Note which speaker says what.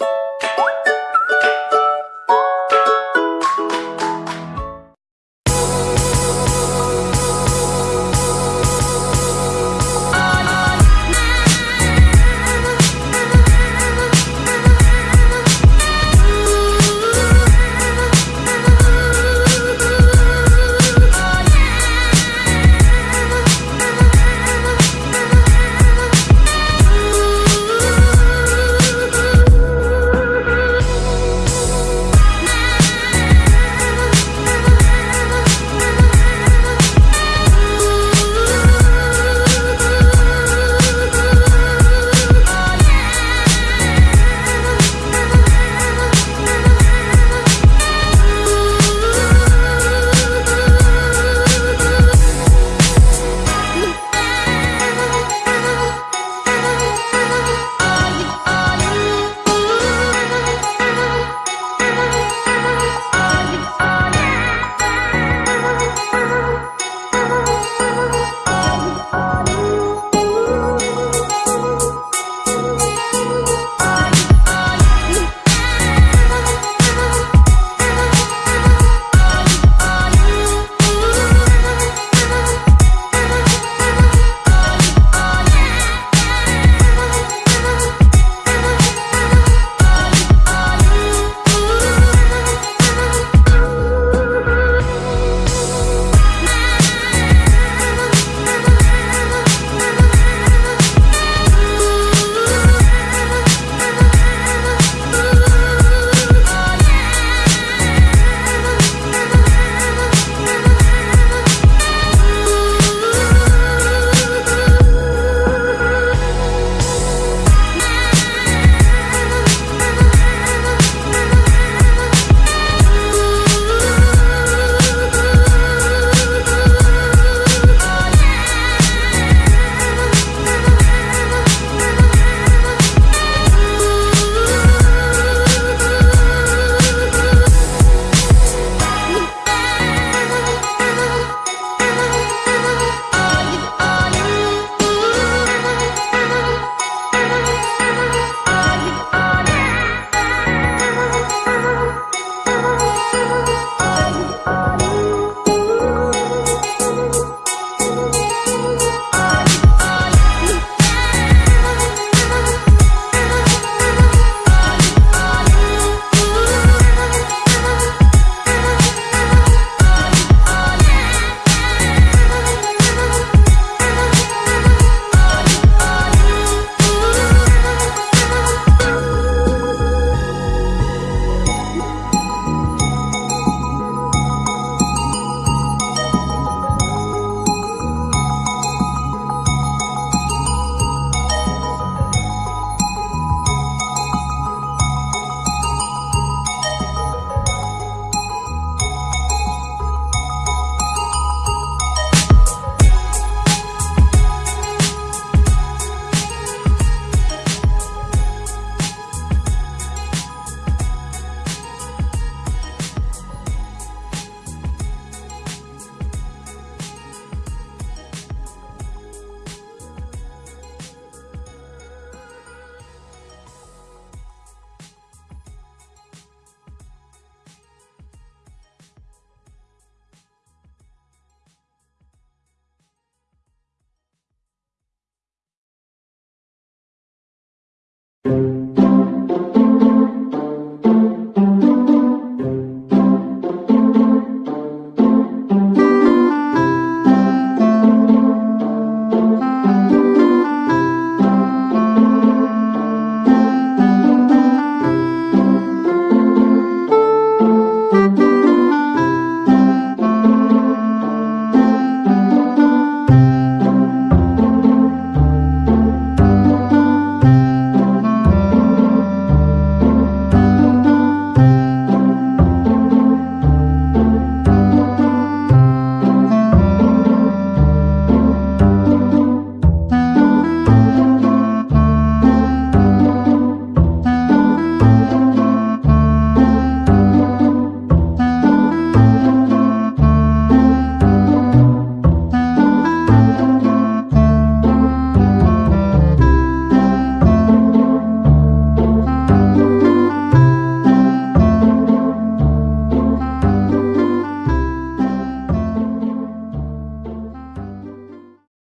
Speaker 1: you